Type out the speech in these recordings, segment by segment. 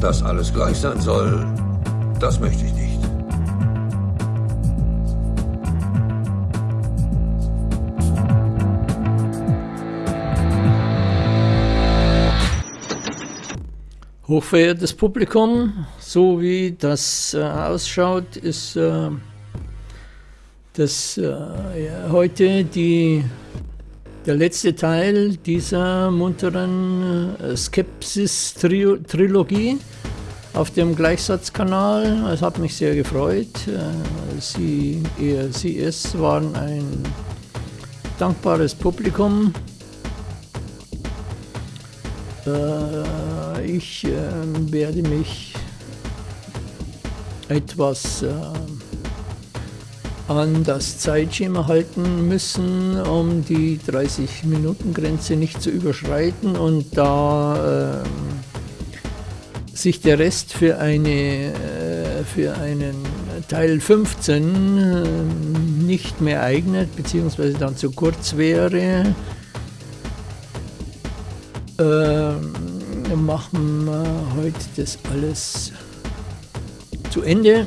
Dass alles gleich sein soll, das möchte ich nicht. Hochverehrtes Publikum, so wie das äh, ausschaut, ist äh, das äh, ja, heute die, der letzte Teil dieser munteren äh, Skepsis-Trilogie auf dem Gleichsatzkanal. Es hat mich sehr gefreut. Äh, Sie, ihr, Sie, es waren ein dankbares Publikum. Äh, ich werde mich etwas an das Zeitschema halten müssen, um die 30-Minuten-Grenze nicht zu überschreiten und da äh, sich der Rest für, eine, äh, für einen Teil 15 äh, nicht mehr eignet, beziehungsweise dann zu kurz wäre, äh, machen wir heute das alles zu Ende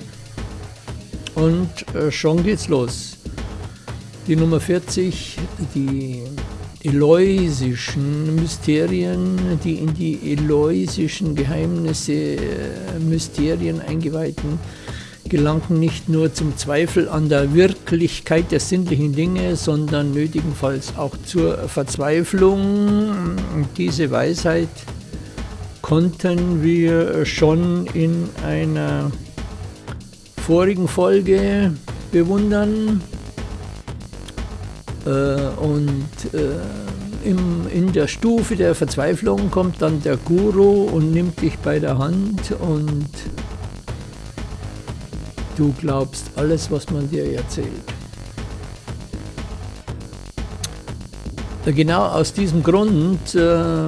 und äh, schon geht's los. Die Nummer 40, die Eloisischen Mysterien, die in die Eloisischen Geheimnisse, äh, Mysterien eingeweihten, gelangten nicht nur zum Zweifel an der Wirklichkeit der sinnlichen Dinge, sondern nötigenfalls auch zur Verzweiflung. Diese Weisheit konnten wir schon in einer vorigen Folge bewundern. Äh, und äh, im, in der Stufe der Verzweiflung kommt dann der Guru und nimmt dich bei der Hand und du glaubst alles, was man dir erzählt. Genau aus diesem Grund äh,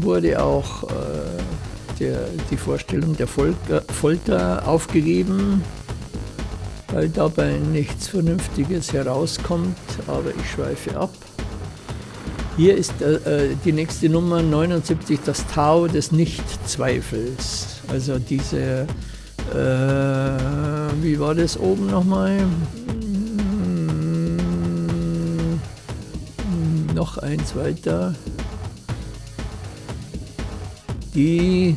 wurde auch äh, der, die Vorstellung der Folter, Folter aufgegeben, weil dabei nichts Vernünftiges herauskommt, aber ich schweife ab. Hier ist äh, äh die nächste Nummer 79, das Tau des Nichtzweifels. Also diese, äh, wie war das oben nochmal? Hm, noch eins weiter die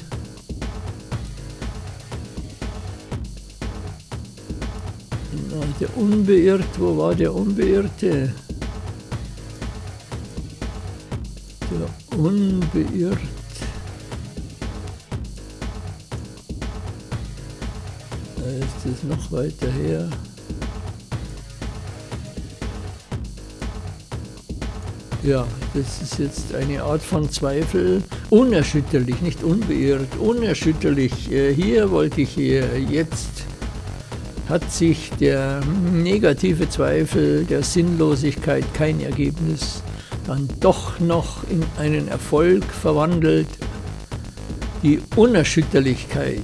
der Unbeirrt, wo war der Unbeirrte? Der Unbeirrt. Da ist es noch weiter her. Ja, das ist jetzt eine Art von Zweifel. Unerschütterlich, nicht unbeirrt, unerschütterlich. Äh, hier wollte ich hier, jetzt hat sich der negative Zweifel der Sinnlosigkeit kein Ergebnis dann doch noch in einen Erfolg verwandelt. Die Unerschütterlichkeit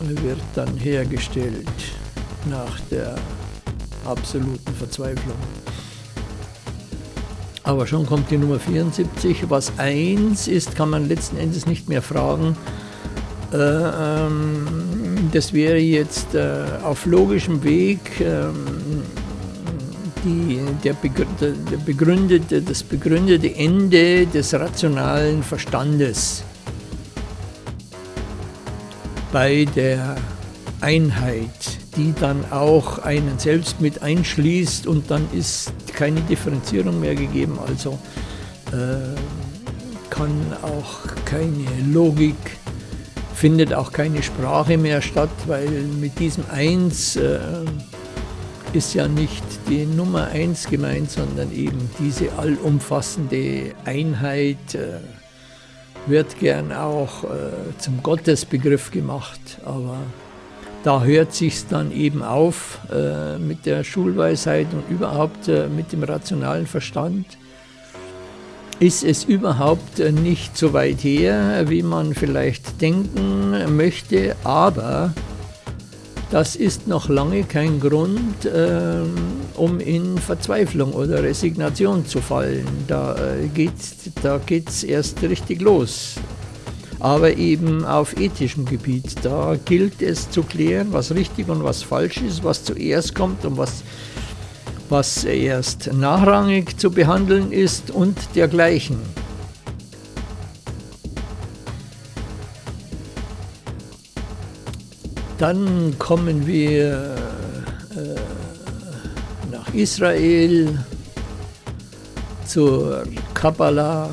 wird dann hergestellt nach der absoluten Verzweiflung. Aber schon kommt die Nummer 74. Was 1 ist, kann man letzten Endes nicht mehr fragen. Äh, ähm, das wäre jetzt äh, auf logischem Weg ähm, die, der, der begründete, das begründete Ende des rationalen Verstandes bei der Einheit die dann auch einen selbst mit einschließt und dann ist keine Differenzierung mehr gegeben, also äh, kann auch keine Logik, findet auch keine Sprache mehr statt, weil mit diesem Eins äh, ist ja nicht die Nummer eins gemeint, sondern eben diese allumfassende Einheit äh, wird gern auch äh, zum Gottesbegriff gemacht, aber da hört sich dann eben auf äh, mit der Schulweisheit und überhaupt äh, mit dem rationalen Verstand. Ist es überhaupt äh, nicht so weit her, wie man vielleicht denken möchte, aber das ist noch lange kein Grund, äh, um in Verzweiflung oder Resignation zu fallen. Da äh, geht es erst richtig los. Aber eben auf ethischem Gebiet. Da gilt es zu klären, was richtig und was falsch ist, was zuerst kommt und was, was erst nachrangig zu behandeln ist und dergleichen. Dann kommen wir äh, nach Israel zur Kabbalah.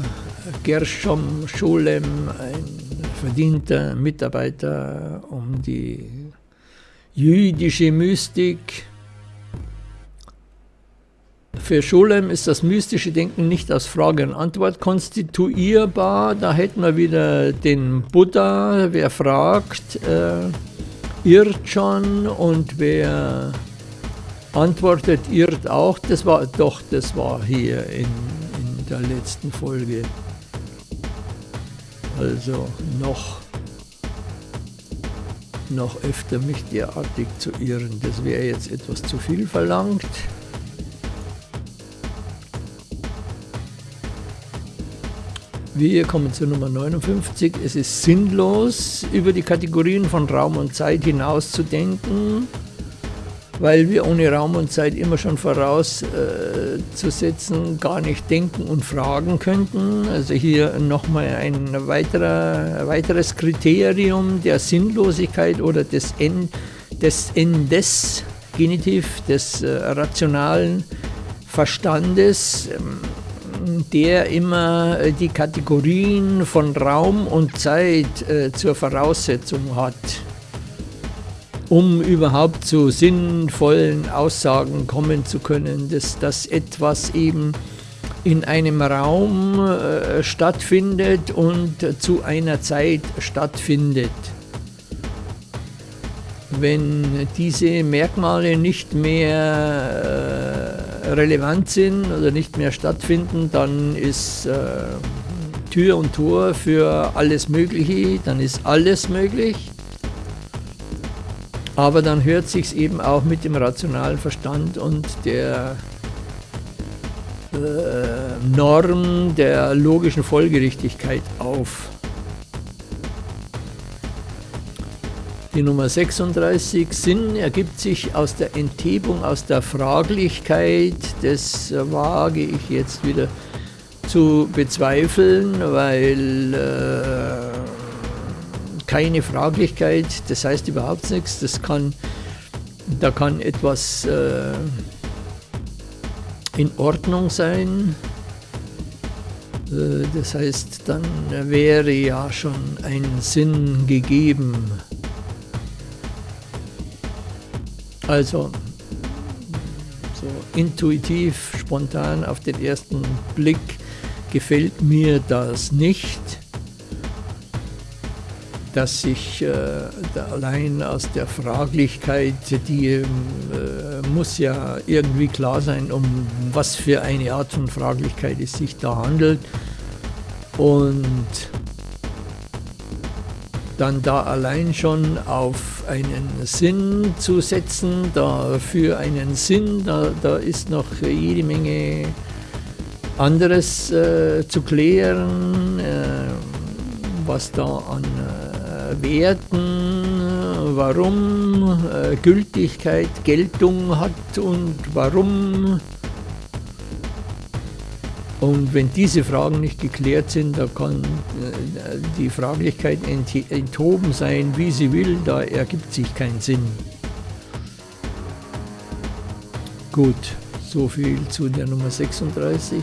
Gershom Scholem, ein verdienter Mitarbeiter um die jüdische Mystik. Für Scholem ist das mystische Denken nicht aus Frage und Antwort konstituierbar. Da hätten wir wieder den Buddha, wer fragt. Äh, irrt schon und wer antwortet, irrt auch. Das war doch, das war hier in, in der letzten Folge. Also noch, noch öfter mich derartig zu irren. Das wäre jetzt etwas zu viel verlangt. Wir kommen zur Nummer 59. Es ist sinnlos, über die Kategorien von Raum und Zeit hinauszudenken, weil wir ohne Raum und Zeit immer schon vorauszusetzen äh, gar nicht denken und fragen könnten. Also hier nochmal ein weiterer, weiteres Kriterium der Sinnlosigkeit oder des, en, des Endes, Genitiv, des äh, rationalen Verstandes. Ähm, der immer äh, die Kategorien von Raum und Zeit äh, zur Voraussetzung hat, um überhaupt zu sinnvollen Aussagen kommen zu können, dass, dass etwas eben in einem Raum äh, stattfindet und zu einer Zeit stattfindet. Wenn diese Merkmale nicht mehr äh, relevant sind oder nicht mehr stattfinden, dann ist äh, Tür und Tor für alles Mögliche, dann ist alles möglich. Aber dann hört sich eben auch mit dem rationalen Verstand und der äh, Norm der logischen Folgerichtigkeit auf. Die Nummer 36, Sinn ergibt sich aus der Enthebung, aus der Fraglichkeit. Das wage ich jetzt wieder zu bezweifeln, weil äh, keine Fraglichkeit, das heißt überhaupt nichts. Das kann, da kann etwas äh, in Ordnung sein. Äh, das heißt, dann wäre ja schon ein Sinn gegeben. Also so intuitiv, spontan auf den ersten Blick gefällt mir das nicht, dass sich äh, allein aus der Fraglichkeit, die äh, muss ja irgendwie klar sein, um was für eine Art von Fraglichkeit es sich da handelt. Und dann da allein schon auf einen Sinn zu setzen, da für einen Sinn, da, da ist noch jede Menge anderes äh, zu klären, äh, was da an äh, Werten, warum äh, Gültigkeit, Geltung hat und warum und wenn diese Fragen nicht geklärt sind, da kann äh, die Fraglichkeit enthoben sein, wie sie will, da ergibt sich kein Sinn. Gut, so viel zu der Nummer 36.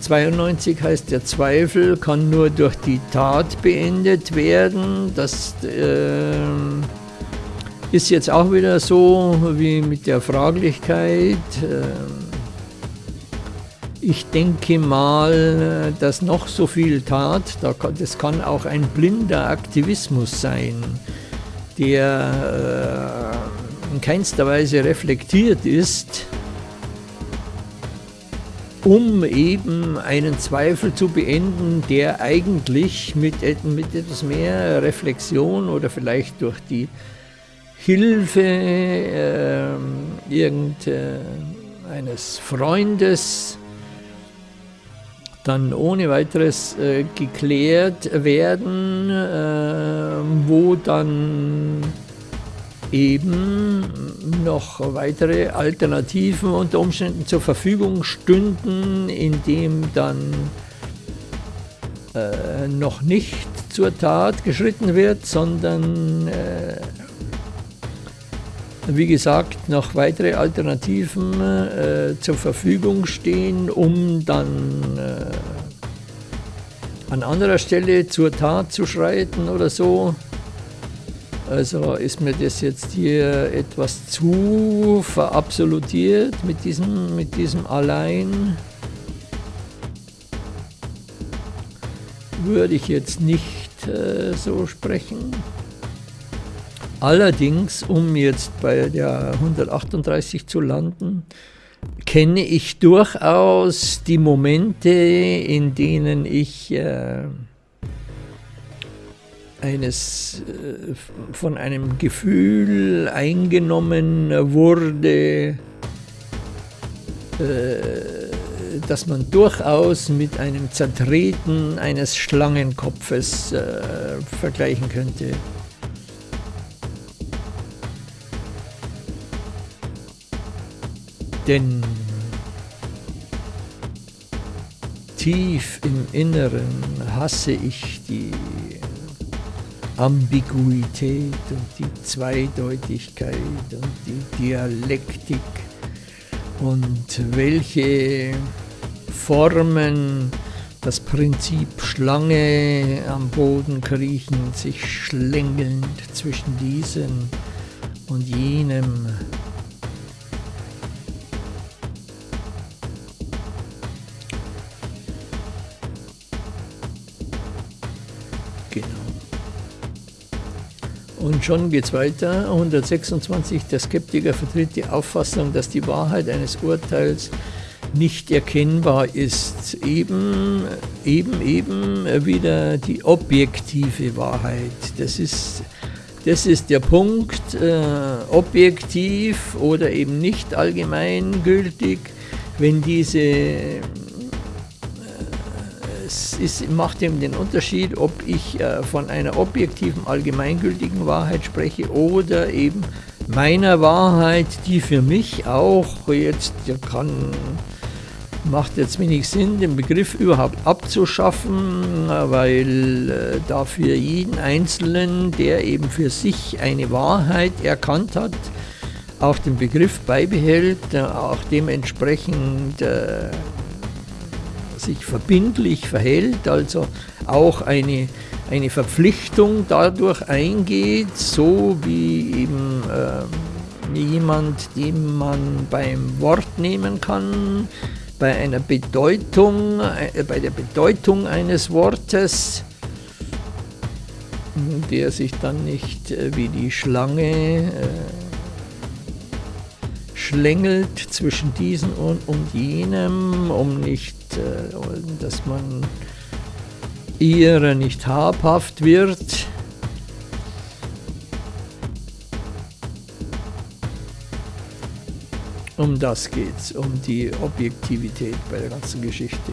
92 heißt, der Zweifel kann nur durch die Tat beendet werden. Das äh, ist jetzt auch wieder so wie mit der Fraglichkeit. Äh, ich denke mal, dass noch so viel tat, das kann auch ein blinder Aktivismus sein, der äh, in keinster Weise reflektiert ist, um eben einen Zweifel zu beenden, der eigentlich mit, mit etwas mehr Reflexion oder vielleicht durch die Hilfe äh, irgendeines Freundes dann ohne weiteres äh, geklärt werden, äh, wo dann eben noch weitere Alternativen unter Umständen zur Verfügung stünden, indem dann äh, noch nicht zur Tat geschritten wird, sondern äh, wie gesagt noch weitere Alternativen äh, zur Verfügung stehen, um dann äh, an anderer Stelle zur Tat zu schreiten oder so. Also ist mir das jetzt hier etwas zu verabsolutiert mit diesem, mit diesem Allein. Würde ich jetzt nicht äh, so sprechen. Allerdings, um jetzt bei der 138 zu landen, kenne ich durchaus die Momente, in denen ich äh, eines äh, von einem Gefühl eingenommen wurde, äh, dass man durchaus mit einem Zertreten eines Schlangenkopfes äh, vergleichen könnte. Denn tief im Inneren hasse ich die Ambiguität und die Zweideutigkeit und die Dialektik und welche Formen das Prinzip Schlange am Boden kriechen, sich schlängelnd zwischen diesem und jenem Und schon geht es weiter. 126. Der Skeptiker vertritt die Auffassung, dass die Wahrheit eines Urteils nicht erkennbar ist. Eben, eben, eben wieder die objektive Wahrheit. Das ist, das ist der Punkt. Äh, objektiv oder eben nicht allgemeingültig, wenn diese es ist, macht eben den Unterschied, ob ich äh, von einer objektiven, allgemeingültigen Wahrheit spreche oder eben meiner Wahrheit, die für mich auch jetzt kann, macht jetzt wenig Sinn, den Begriff überhaupt abzuschaffen, weil äh, dafür jeden Einzelnen, der eben für sich eine Wahrheit erkannt hat, auch den Begriff beibehält, äh, auch dementsprechend äh, sich verbindlich verhält, also auch eine, eine Verpflichtung dadurch eingeht, so wie eben äh, jemand, den man beim Wort nehmen kann, bei einer Bedeutung, äh, bei der Bedeutung eines Wortes, der sich dann nicht äh, wie die Schlange äh, schlängelt zwischen diesem und, und jenem, um nicht dass man ihrer nicht habhaft wird. Um das geht es, um die Objektivität bei der ganzen Geschichte.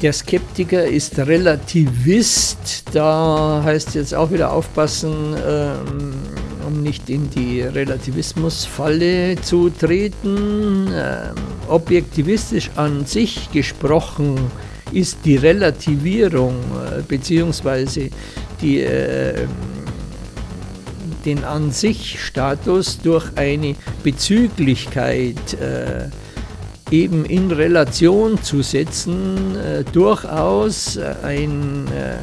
Der Skeptiker ist Relativist, da heißt jetzt auch wieder aufpassen, ähm, um nicht in die Relativismusfalle zu treten. Ähm, objektivistisch an sich gesprochen ist die Relativierung äh, bzw. äh, den an sich Status durch eine Bezüglichkeit äh, eben in Relation zu setzen, äh, durchaus ein äh,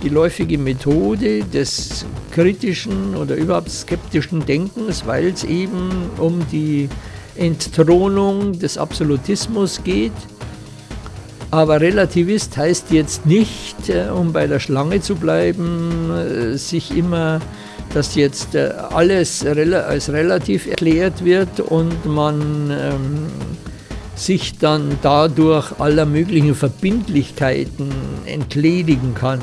geläufige Methode des kritischen oder überhaupt skeptischen Denkens, weil es eben um die Entthronung des Absolutismus geht. Aber Relativist heißt jetzt nicht, äh, um bei der Schlange zu bleiben, äh, sich immer, dass jetzt äh, alles als relativ erklärt wird und man ähm, sich dann dadurch aller möglichen Verbindlichkeiten entledigen kann.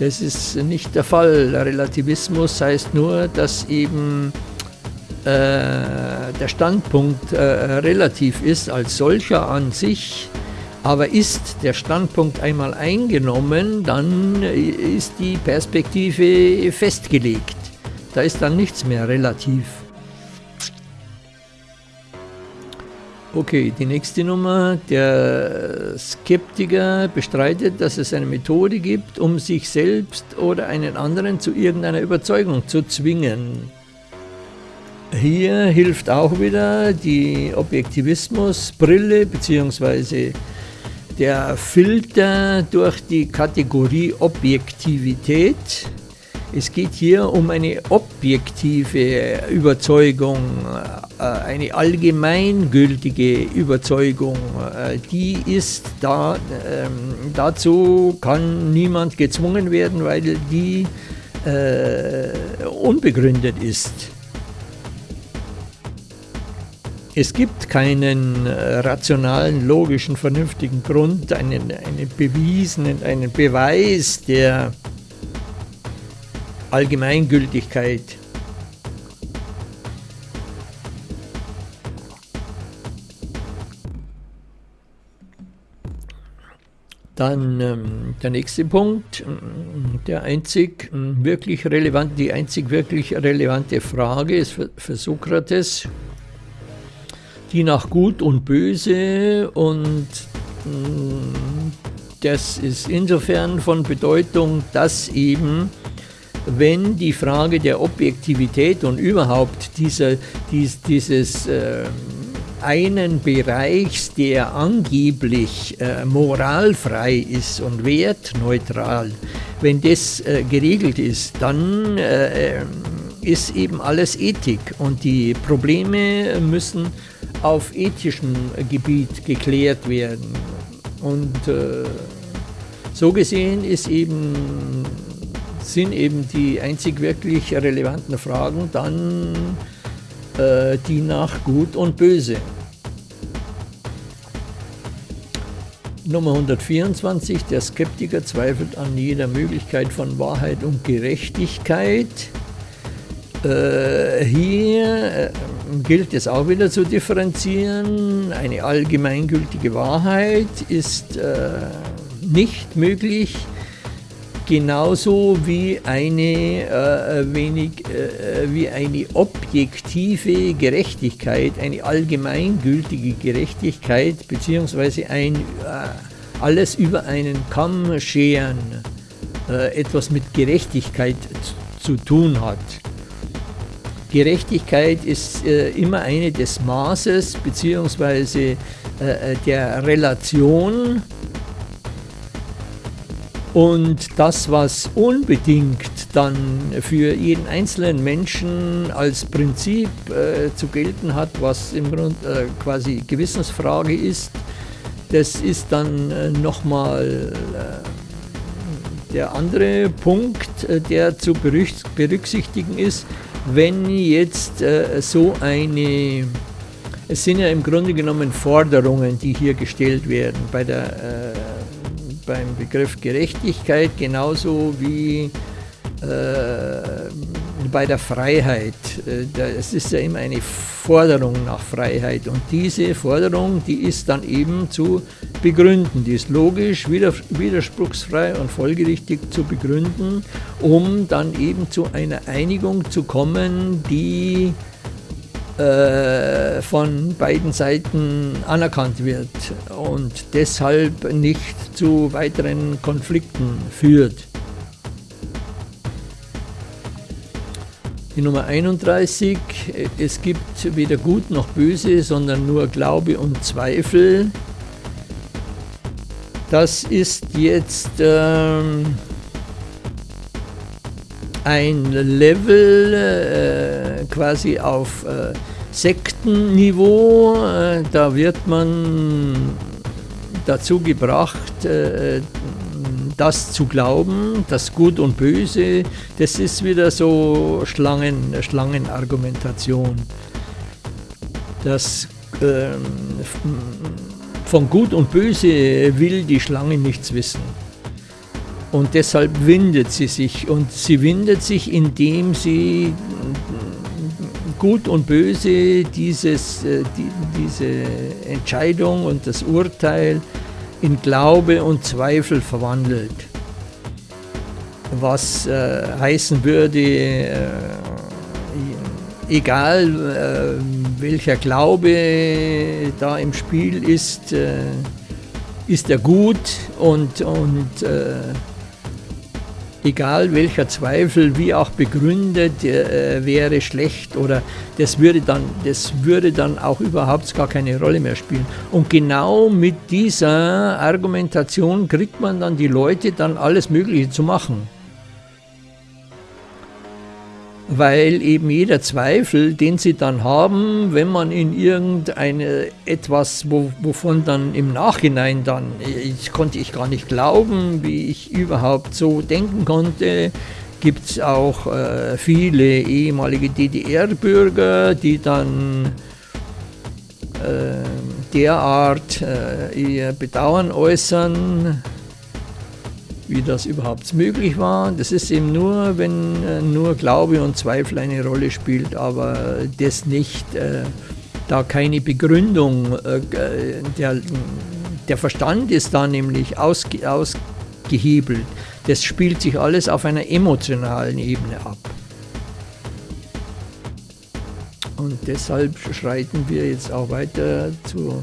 Das ist nicht der Fall. Relativismus heißt nur, dass eben äh, der Standpunkt äh, relativ ist als solcher an sich, aber ist der Standpunkt einmal eingenommen, dann ist die Perspektive festgelegt. Da ist dann nichts mehr relativ. Okay, die nächste Nummer. Der Skeptiker bestreitet, dass es eine Methode gibt, um sich selbst oder einen anderen zu irgendeiner Überzeugung zu zwingen. Hier hilft auch wieder die Objektivismusbrille bzw. der Filter durch die Kategorie Objektivität. Es geht hier um eine objektive Überzeugung, äh, eine allgemeingültige Überzeugung. Äh, die ist da, ähm, dazu kann niemand gezwungen werden, weil die äh, unbegründet ist. Es gibt keinen rationalen, logischen, vernünftigen Grund, einen, einen bewiesenen, einen Beweis der Allgemeingültigkeit. Dann ähm, der nächste Punkt, der einzig wirklich relevant, die einzig wirklich relevante Frage ist für, für Sokrates, die nach Gut und Böse und das ist insofern von Bedeutung, dass eben wenn die Frage der Objektivität und überhaupt dieser, dies, dieses äh, einen Bereichs, der angeblich äh, moralfrei ist und wertneutral, wenn das äh, geregelt ist, dann äh, äh, ist eben alles Ethik und die Probleme müssen auf ethischem Gebiet geklärt werden. Und äh, so gesehen ist eben sind eben die einzig wirklich relevanten Fragen dann äh, die nach Gut und Böse. Nummer 124, der Skeptiker zweifelt an jeder Möglichkeit von Wahrheit und Gerechtigkeit. Äh, hier äh, gilt es auch wieder zu differenzieren. Eine allgemeingültige Wahrheit ist äh, nicht möglich, genauso wie eine, äh, wenig, äh, wie eine objektive Gerechtigkeit, eine allgemeingültige Gerechtigkeit, beziehungsweise ein, äh, alles über einen Kamm scheren, äh, etwas mit Gerechtigkeit zu tun hat. Gerechtigkeit ist äh, immer eine des Maßes beziehungsweise äh, der Relation und das, was unbedingt dann für jeden einzelnen Menschen als Prinzip äh, zu gelten hat, was im Grunde äh, quasi Gewissensfrage ist, das ist dann äh, nochmal äh, der andere Punkt, äh, der zu berücksichtigen ist, wenn jetzt äh, so eine, es sind ja im Grunde genommen Forderungen, die hier gestellt werden bei der beim Begriff Gerechtigkeit genauso wie äh, bei der Freiheit. Äh, es ist ja immer eine Forderung nach Freiheit und diese Forderung, die ist dann eben zu begründen. Die ist logisch, widerspruchsfrei und folgerichtig zu begründen, um dann eben zu einer Einigung zu kommen, die von beiden Seiten anerkannt wird und deshalb nicht zu weiteren Konflikten führt. Die Nummer 31, es gibt weder Gut noch Böse, sondern nur Glaube und Zweifel. Das ist jetzt ähm, ein Level äh, quasi auf äh, Sektenniveau. Äh, da wird man dazu gebracht, äh, das zu glauben, das Gut und Böse, das ist wieder so Schlangen, Schlangenargumentation. Das äh, von Gut und Böse will die Schlange nichts wissen. Und deshalb windet sie sich. Und sie windet sich, indem sie Gut und Böse dieses, äh, die, diese Entscheidung und das Urteil in Glaube und Zweifel verwandelt. Was äh, heißen würde, äh, egal äh, welcher Glaube da im Spiel ist, äh, ist er gut und, und äh, egal welcher Zweifel, wie auch begründet, äh, wäre schlecht oder das würde, dann, das würde dann auch überhaupt gar keine Rolle mehr spielen. Und genau mit dieser Argumentation kriegt man dann die Leute dann alles Mögliche zu machen weil eben jeder Zweifel, den sie dann haben, wenn man in irgendeine etwas, wo, wovon dann im Nachhinein dann, ich konnte ich gar nicht glauben, wie ich überhaupt so denken konnte, gibt es auch äh, viele ehemalige DDR-Bürger, die dann äh, derart äh, ihr Bedauern äußern, wie das überhaupt möglich war. Das ist eben nur, wenn äh, nur Glaube und Zweifel eine Rolle spielt, aber das nicht, äh, da keine Begründung, äh, der, der Verstand ist da nämlich ausge, ausgehebelt. Das spielt sich alles auf einer emotionalen Ebene ab. Und deshalb schreiten wir jetzt auch weiter zu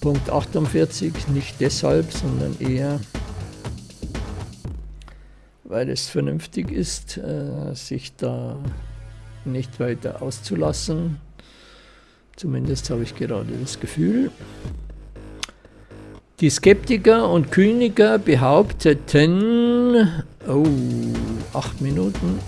Punkt 48, nicht deshalb, sondern eher weil es vernünftig ist, äh, sich da nicht weiter auszulassen. Zumindest habe ich gerade das Gefühl. Die Skeptiker und Kyniker behaupteten, oh, acht Minuten,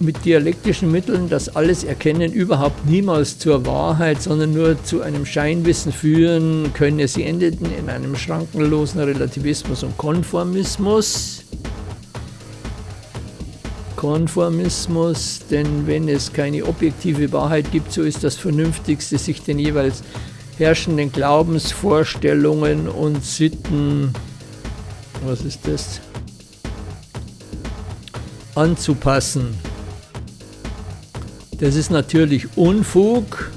mit dialektischen Mitteln das alles Erkennen überhaupt niemals zur Wahrheit, sondern nur zu einem Scheinwissen führen könne. Sie endeten in einem schrankenlosen Relativismus und Konformismus. Konformismus, denn wenn es keine objektive Wahrheit gibt, so ist das Vernünftigste, sich den jeweils herrschenden Glaubensvorstellungen und Sitten, was ist das, anzupassen. Das ist natürlich Unfug,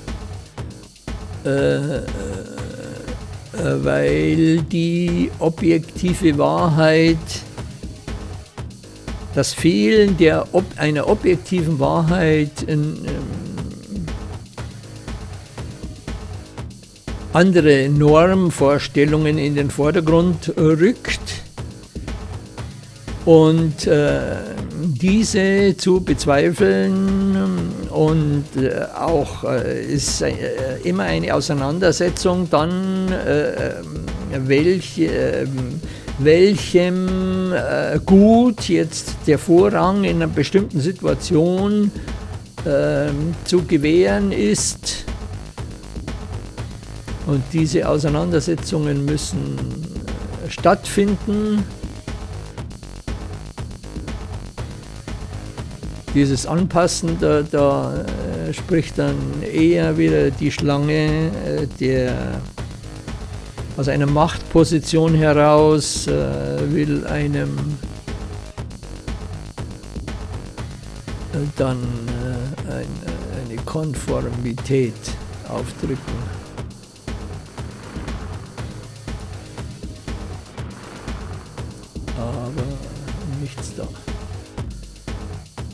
äh, äh, weil die objektive Wahrheit, das Fehlen der, ob, einer objektiven Wahrheit ähm, andere Normvorstellungen in den Vordergrund rückt. Und äh, diese zu bezweifeln und äh, auch äh, ist äh, immer eine Auseinandersetzung dann, äh, welche, ähm, welchem Gut jetzt der Vorrang in einer bestimmten Situation ähm, zu gewähren ist. Und diese Auseinandersetzungen müssen stattfinden. Dieses Anpassen, da, da äh, spricht dann eher wieder die Schlange, äh, der aus einer Machtposition heraus äh, will einem dann ein, eine Konformität aufdrücken.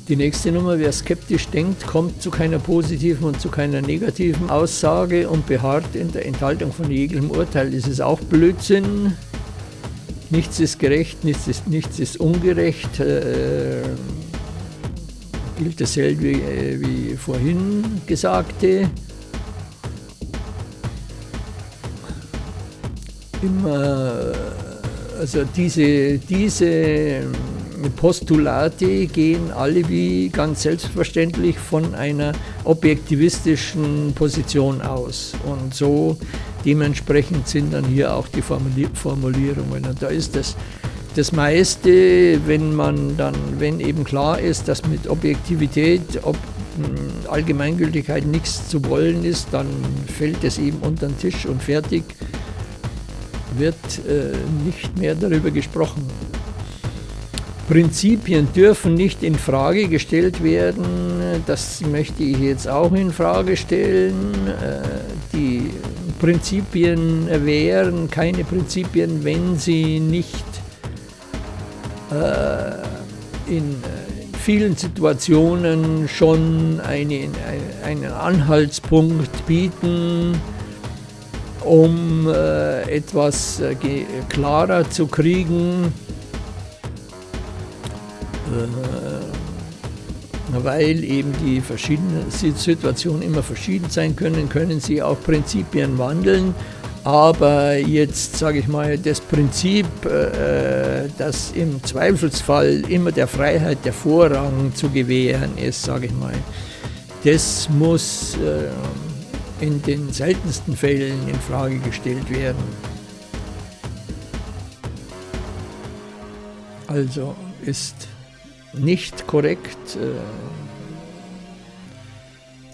Die nächste Nummer, wer skeptisch denkt, kommt zu keiner positiven und zu keiner negativen Aussage und beharrt in der Enthaltung von jeglichem Urteil. Das ist auch Blödsinn. Nichts ist gerecht, nichts ist, nichts ist ungerecht. Äh, gilt dasselbe wie, äh, wie vorhin Gesagte. Immer, also diese, diese Postulate gehen alle wie ganz selbstverständlich von einer objektivistischen Position aus. Und so dementsprechend sind dann hier auch die Formulierungen. Und da ist das, das meiste, wenn man dann, wenn eben klar ist, dass mit Objektivität, ob hm, Allgemeingültigkeit nichts zu wollen ist, dann fällt es eben unter den Tisch und fertig. wird äh, nicht mehr darüber gesprochen. Prinzipien dürfen nicht in Frage gestellt werden. Das möchte ich jetzt auch in Frage stellen. Äh, die Prinzipien wären keine Prinzipien, wenn sie nicht äh, in vielen Situationen schon einen, Anhaltspunkt bieten, um äh, etwas äh, klarer zu kriegen, äh, weil eben die verschiedenen Situationen immer verschieden sein können, können sie auch Prinzipien wandeln. Aber jetzt sage ich mal, das Prinzip, äh, dass im Zweifelsfall immer der Freiheit der Vorrang zu gewähren ist, sage ich mal, das muss äh, in den seltensten Fällen in Frage gestellt werden. Also ist nicht korrekt äh,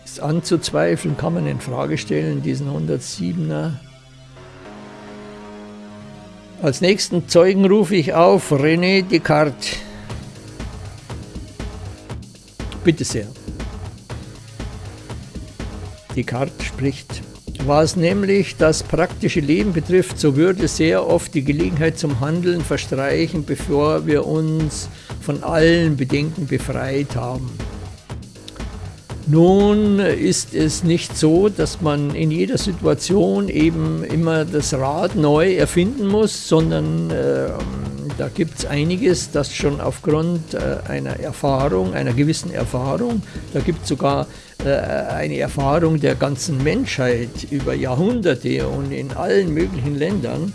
ist anzuzweifeln, kann man in Frage stellen, diesen 107er. Als nächsten Zeugen rufe ich auf René Descartes. Bitte sehr. Descartes spricht. Was nämlich das praktische Leben betrifft, so würde sehr oft die Gelegenheit zum Handeln verstreichen, bevor wir uns von allen Bedenken befreit haben. Nun ist es nicht so, dass man in jeder Situation eben immer das Rad neu erfinden muss, sondern äh, da gibt es einiges, das schon aufgrund äh, einer Erfahrung, einer gewissen Erfahrung, da gibt es sogar äh, eine Erfahrung der ganzen Menschheit über Jahrhunderte und in allen möglichen Ländern,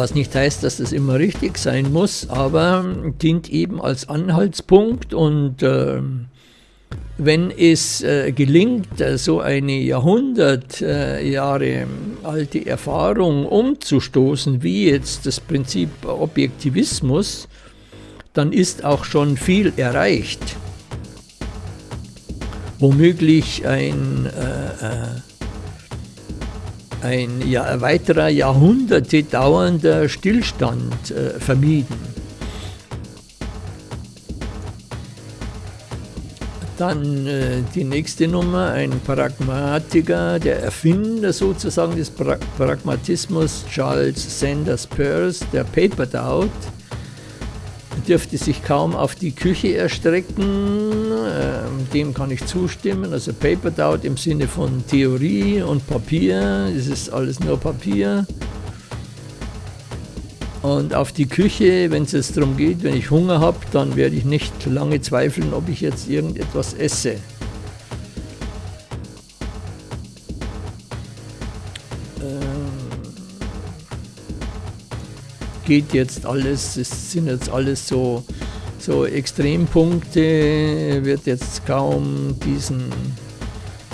Was nicht heißt, dass das immer richtig sein muss, aber dient eben als Anhaltspunkt und äh, wenn es äh, gelingt, äh, so eine Jahrhundert äh, Jahre alte Erfahrung umzustoßen, wie jetzt das Prinzip Objektivismus, dann ist auch schon viel erreicht. Womöglich ein äh, äh, ein ja, weiterer Jahrhunderte dauernder Stillstand äh, vermieden. Dann äh, die nächste Nummer, ein Pragmatiker, der Erfinder sozusagen des pra Pragmatismus, Charles Sanders Peirce, der Paper Doubt, dürfte sich kaum auf die Küche erstrecken. Ähm, dem kann ich zustimmen. Also Paper Doubt im Sinne von Theorie und Papier. Es ist alles nur Papier. Und auf die Küche, wenn es jetzt darum geht, wenn ich Hunger habe, dann werde ich nicht lange zweifeln, ob ich jetzt irgendetwas esse. Geht jetzt alles, es sind jetzt alles so, so Extrempunkte, wird jetzt kaum diesen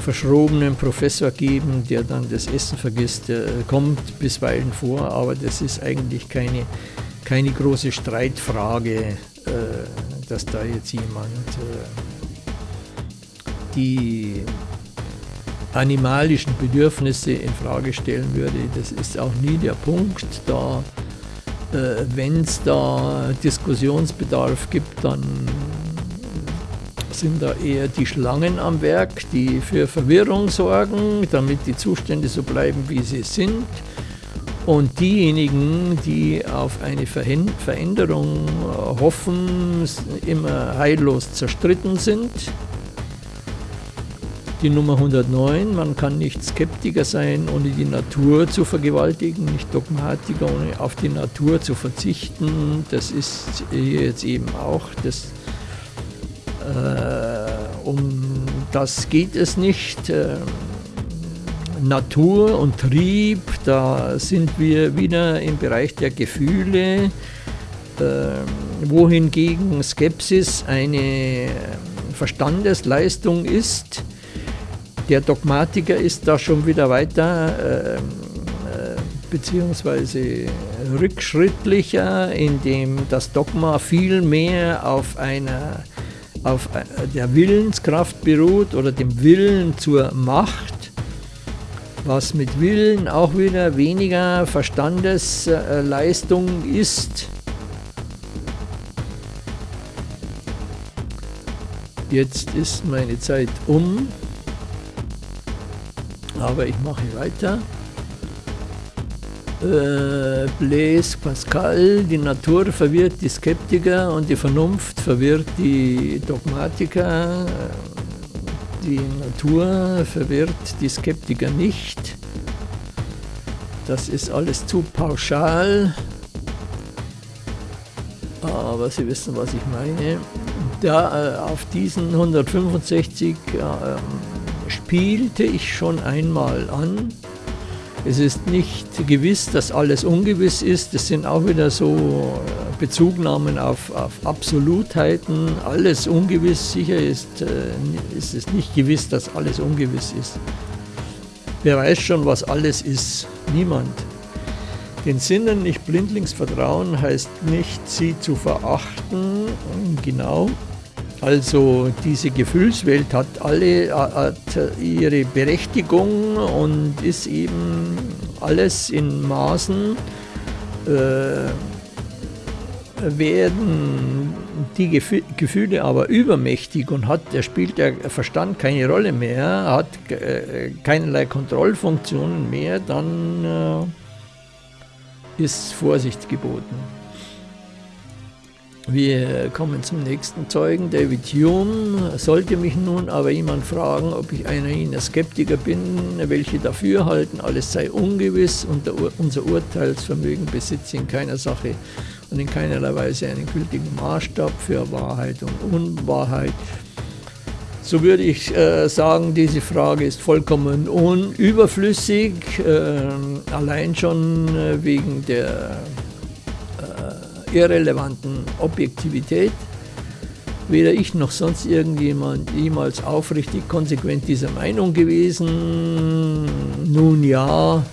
verschrobenen Professor geben, der dann das Essen vergisst, der kommt bisweilen vor, aber das ist eigentlich keine, keine große Streitfrage, äh, dass da jetzt jemand äh, die animalischen Bedürfnisse in Frage stellen würde. Das ist auch nie der Punkt. Da Wenn es da Diskussionsbedarf gibt, dann sind da eher die Schlangen am Werk, die für Verwirrung sorgen, damit die Zustände so bleiben, wie sie sind. Und diejenigen, die auf eine Veränderung hoffen, immer heillos zerstritten sind die Nummer 109, man kann nicht Skeptiker sein, ohne die Natur zu vergewaltigen, nicht Dogmatiker, ohne auf die Natur zu verzichten. Das ist hier jetzt eben auch das, äh, um das geht es nicht. Äh, Natur und Trieb, da sind wir wieder im Bereich der Gefühle, äh, wohingegen Skepsis eine Verstandesleistung ist, der Dogmatiker ist da schon wieder weiter äh, äh, beziehungsweise rückschrittlicher, indem das Dogma viel mehr auf einer auf der Willenskraft beruht oder dem Willen zur Macht was mit Willen auch wieder weniger Verstandesleistung ist. Jetzt ist meine Zeit um, aber ich mache weiter. Äh, Blaise Pascal, die Natur verwirrt die Skeptiker und die Vernunft verwirrt die Dogmatiker. Die Natur verwirrt die Skeptiker nicht. Das ist alles zu pauschal. Aber Sie wissen, was ich meine. Da äh, auf diesen 165 äh, spielte ich schon einmal an. Es ist nicht gewiss, dass alles ungewiss ist. Das sind auch wieder so äh, Bezugnahmen auf, auf Absolutheiten. Alles ungewiss. Sicher ist, äh, ist es nicht gewiss, dass alles ungewiss ist. Wer weiß schon, was alles ist? Niemand. Den Sinnen nicht blindlings vertrauen heißt nicht, sie zu verachten. Genau, also diese Gefühlswelt hat alle hat ihre Berechtigung und ist eben alles in Maßen. Äh, werden die Gefühle aber übermächtig und hat, da spielt der Verstand keine Rolle mehr, hat äh, keinerlei Kontrollfunktionen mehr, dann äh, ist Vorsicht geboten. Wir kommen zum nächsten Zeugen, David Hume. Sollte mich nun aber jemand fragen, ob ich einer jener Skeptiker bin, welche dafür halten, alles sei ungewiss und unser Urteilsvermögen besitze in keiner Sache und in keinerlei Weise einen gültigen Maßstab für Wahrheit und Unwahrheit, so würde ich äh, sagen, diese Frage ist vollkommen unüberflüssig, äh, allein schon äh, wegen der irrelevanten Objektivität. Weder ich noch sonst irgendjemand jemals aufrichtig konsequent dieser Meinung gewesen. Nun ja,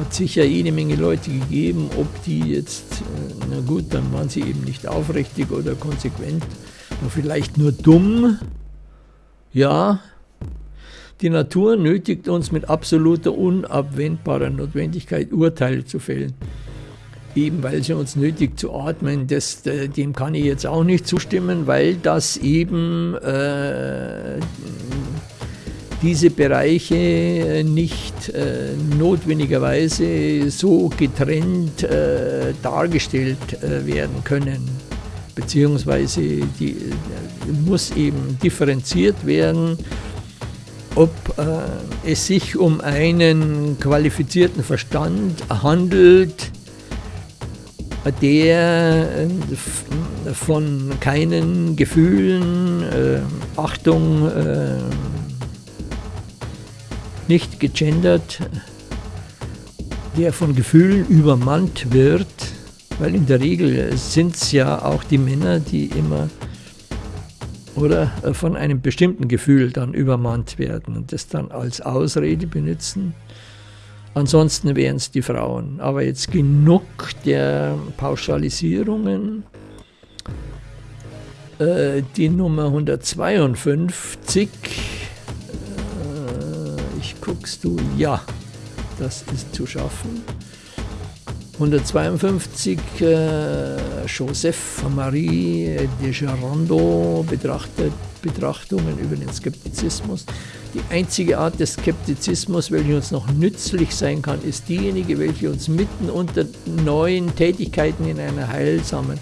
hat sicher jede Menge Leute gegeben, ob die jetzt, äh, na gut, dann waren sie eben nicht aufrichtig oder konsequent, oder vielleicht nur dumm. Ja, die Natur nötigt uns mit absoluter unabwendbarer Notwendigkeit Urteile zu fällen eben weil sie uns nötigt zu atmen, das, äh, dem kann ich jetzt auch nicht zustimmen, weil das eben äh, diese Bereiche nicht äh, notwendigerweise so getrennt äh, dargestellt äh, werden können, beziehungsweise die, äh, muss eben differenziert werden, ob es sich um einen qualifizierten Verstand handelt, der äh, von keinen Gefühlen, äh, Achtung, äh, nicht gegendert, der von Gefühlen übermannt wird, weil in der Regel sind es ja auch die Männer, die immer oder äh, von einem bestimmten Gefühl dann übermannt werden und das dann als Ausrede benutzen. Ansonsten wären es die Frauen. Aber jetzt genug der Pauschalisierungen. Äh, die Nummer 152. Äh, ich guckst du, ja, das ist zu schaffen. 152 äh, Joseph Marie de Gerando betrachtet Betrachtungen über den Skeptizismus. Die einzige Art des Skeptizismus, welche uns noch nützlich sein kann, ist diejenige, welche uns mitten unter neuen Tätigkeiten in einer heilsamen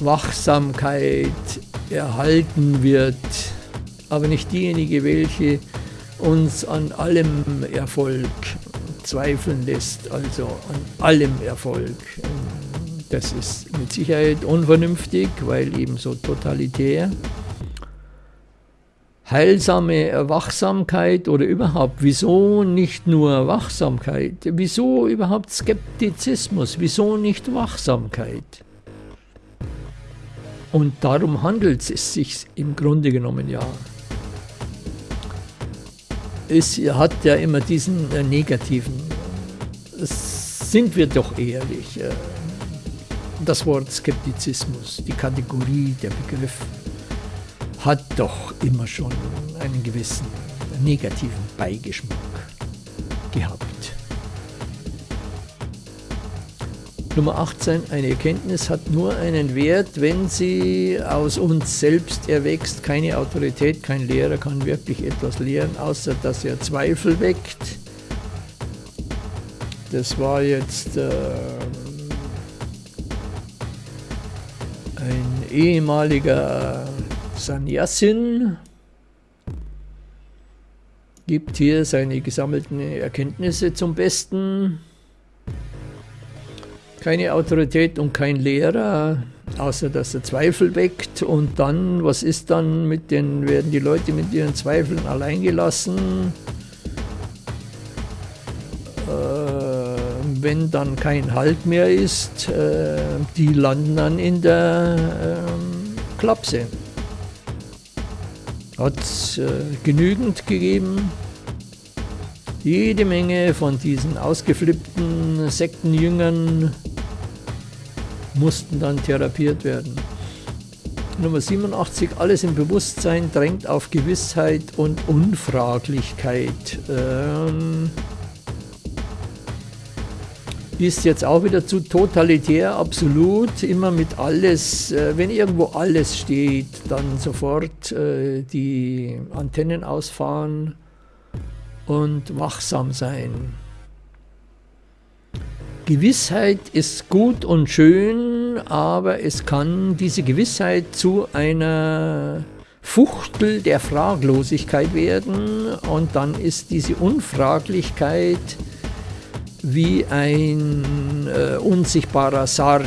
Wachsamkeit erhalten wird, aber nicht diejenige, welche uns an allem Erfolg zweifeln lässt, also an allem Erfolg. Das ist mit Sicherheit unvernünftig, weil eben so totalitär heilsame Wachsamkeit oder überhaupt, wieso nicht nur Wachsamkeit, wieso überhaupt Skeptizismus, wieso nicht Wachsamkeit? Und darum handelt es sich im Grunde genommen ja. Es hat ja immer diesen äh, negativen, sind wir doch ehrlich, äh, das Wort Skeptizismus, die Kategorie, der Begriff, hat doch immer schon einen gewissen negativen Beigeschmack gehabt. Nummer 18. Eine Erkenntnis hat nur einen Wert, wenn sie aus uns selbst erwächst. Keine Autorität, kein Lehrer kann wirklich etwas lehren, außer dass er Zweifel weckt. Das war jetzt äh, ein ehemaliger Sannyasin, gibt hier seine gesammelten Erkenntnisse zum Besten keine Autorität und kein Lehrer, außer dass er Zweifel weckt. Und dann, was ist dann mit den, werden die Leute mit ihren Zweifeln allein gelassen? Äh, wenn dann kein Halt mehr ist, äh, die landen dann in der äh, Klapse. Hat äh, genügend gegeben. Jede Menge von diesen ausgeflippten Sektenjüngern mussten dann therapiert werden. Nummer 87, alles im Bewusstsein drängt auf Gewissheit und Unfraglichkeit. Ähm, ist jetzt auch wieder zu totalitär, absolut, immer mit alles, äh, wenn irgendwo alles steht, dann sofort äh, die Antennen ausfahren und wachsam sein. Gewissheit ist gut und schön, aber es kann diese Gewissheit zu einer Fuchtel der Fraglosigkeit werden und dann ist diese Unfraglichkeit wie ein äh, unsichtbarer Sarg,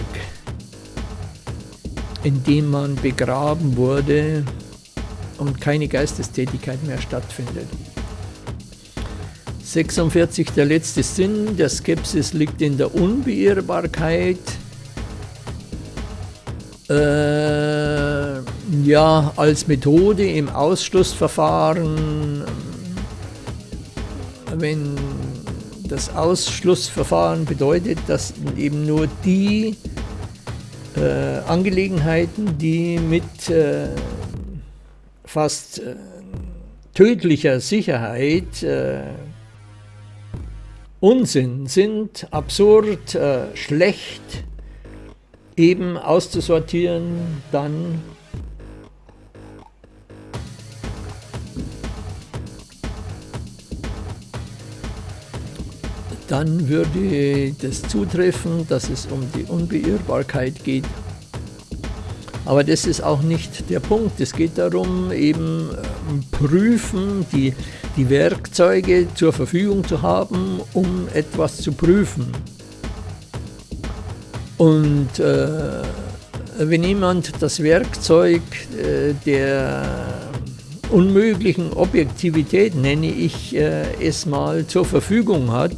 in dem man begraben wurde und keine Geistestätigkeit mehr stattfindet. 46 der letzte Sinn der Skepsis liegt in der Unbeirrbarkeit. Äh, ja, als Methode im Ausschlussverfahren, wenn das Ausschlussverfahren bedeutet, dass eben nur die äh, Angelegenheiten, die mit äh, fast äh, tödlicher Sicherheit äh, Unsinn sind, absurd, äh, schlecht, eben auszusortieren, dann dann würde das zutreffen, dass es um die Unbeirrbarkeit geht. Aber das ist auch nicht der Punkt. Es geht darum, eben ähm, prüfen, die, die Werkzeuge zur Verfügung zu haben, um etwas zu prüfen. Und äh, wenn jemand das Werkzeug äh, der unmöglichen Objektivität, nenne ich äh, es mal, zur Verfügung hat,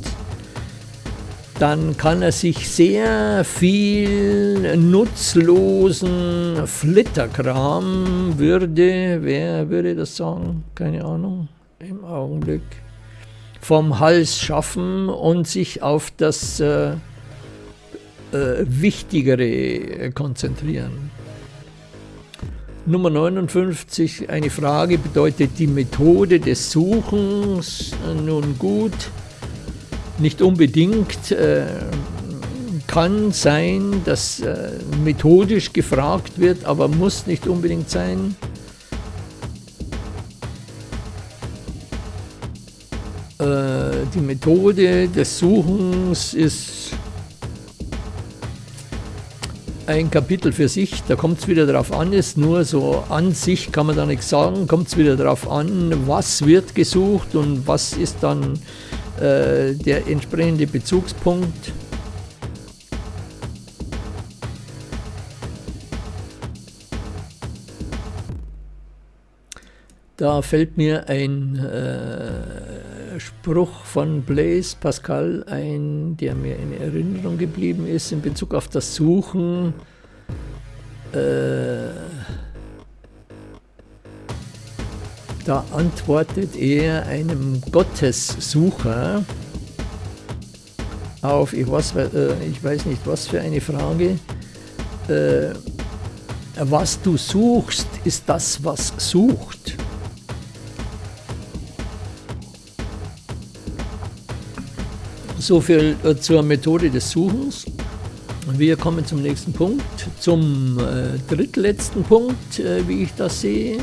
dann kann er sich sehr viel nutzlosen Flitterkram würde, wer würde das sagen? Keine Ahnung, im Augenblick, vom Hals schaffen und sich auf das äh, äh, Wichtigere konzentrieren. Nummer 59, eine Frage bedeutet die Methode des Suchens. Nun gut, nicht unbedingt äh, kann sein, dass äh, methodisch gefragt wird, aber muss nicht unbedingt sein. Äh, die Methode des Suchens ist ein Kapitel für sich, da kommt es wieder darauf an, ist nur so an sich kann man da nichts sagen, kommt es wieder darauf an, was wird gesucht und was ist dann äh, der entsprechende Bezugspunkt. Da fällt mir ein äh, Spruch von Blaise Pascal ein, der mir in Erinnerung geblieben ist in Bezug auf das Suchen. Äh, Da antwortet er einem Gottessucher auf, ich weiß, äh, ich weiß nicht, was für eine Frage, äh, was du suchst, ist das, was sucht. So viel äh, zur Methode des Suchens. Wir kommen zum nächsten Punkt, zum äh, drittletzten Punkt, äh, wie ich das sehe.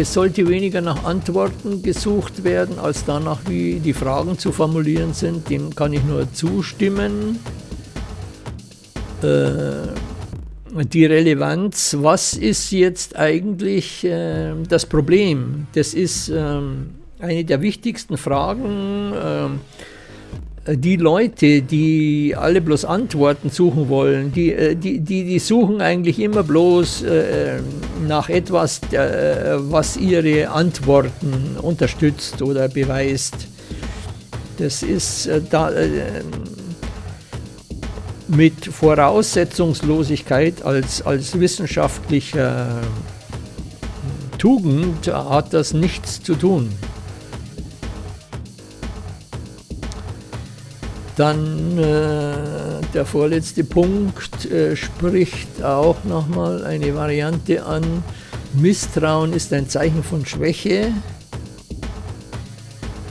Es sollte weniger nach Antworten gesucht werden, als danach, wie die Fragen zu formulieren sind. Dem kann ich nur zustimmen. Äh, die Relevanz, was ist jetzt eigentlich äh, das Problem? Das ist äh, eine der wichtigsten Fragen. Ähm, die Leute, die alle bloß Antworten suchen wollen, die, äh, die, die, die suchen eigentlich immer bloß äh, nach etwas, äh, was ihre Antworten unterstützt oder beweist. Das ist äh, da, äh, mit Voraussetzungslosigkeit als, als wissenschaftlicher Tugend hat das nichts zu tun. Dann äh, der vorletzte Punkt äh, spricht auch nochmal eine Variante an. Misstrauen ist ein Zeichen von Schwäche.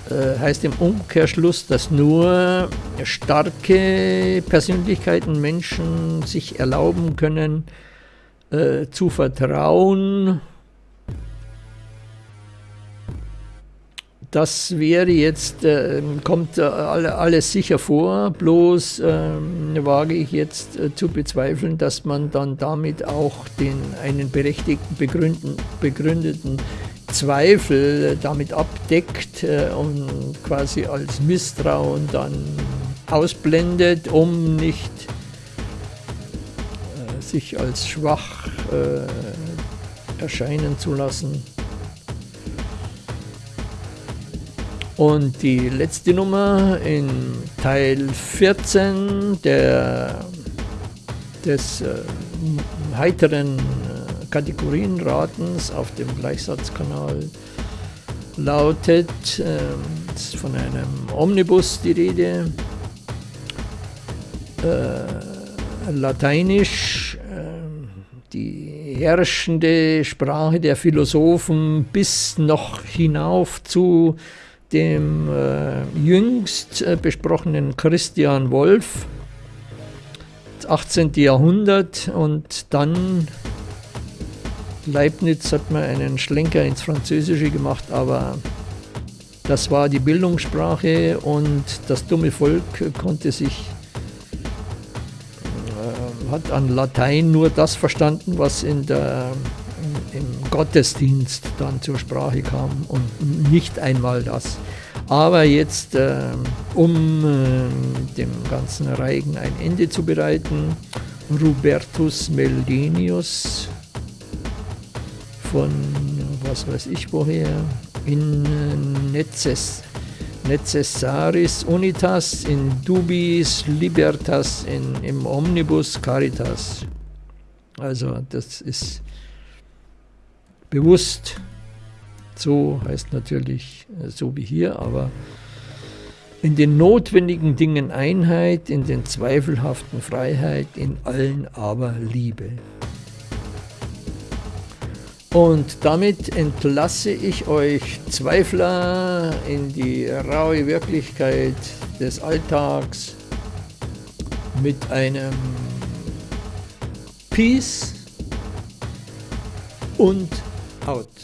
Äh, heißt im Umkehrschluss, dass nur starke Persönlichkeiten, Menschen sich erlauben können, äh, zu vertrauen, Das wäre jetzt, äh, kommt äh, alles sicher vor, bloß äh, wage ich jetzt äh, zu bezweifeln, dass man dann damit auch den einen berechtigten, begründeten Zweifel damit abdeckt äh, und quasi als Misstrauen dann ausblendet, um nicht äh, sich als schwach erscheinen zu lassen. Und die letzte Nummer in Teil 14 der, des äh, heiteren äh, Kategorienratens auf dem Gleichsatzkanal lautet, äh, von einem Omnibus die Rede, äh, Lateinisch, äh, die herrschende Sprache der Philosophen bis noch hinauf zu dem äh, jüngst äh, besprochenen Christian Wolff, 18. Jahrhundert und dann Leibniz hat mir einen Schlenker ins Französische gemacht, aber das war die Bildungssprache und das dumme Volk konnte sich, äh, hat an Latein nur das verstanden, was in der Gottesdienst dann zur Sprache kam und nicht einmal das. Aber jetzt, äh, um äh, dem ganzen Reigen ein Ende zu bereiten, Rubertus Meldenius von was weiß ich woher, in Neces, Necessaris Unitas, in Dubis Libertas, in, im Omnibus Caritas. Also das ist bewusst. So heißt natürlich äh, so wie hier, aber in den notwendigen Dingen Einheit, in den zweifelhaften Freiheit, in allen aber Liebe. Und damit entlasse ich euch Zweifler in die raue Wirklichkeit des Alltags mit einem Peace und out.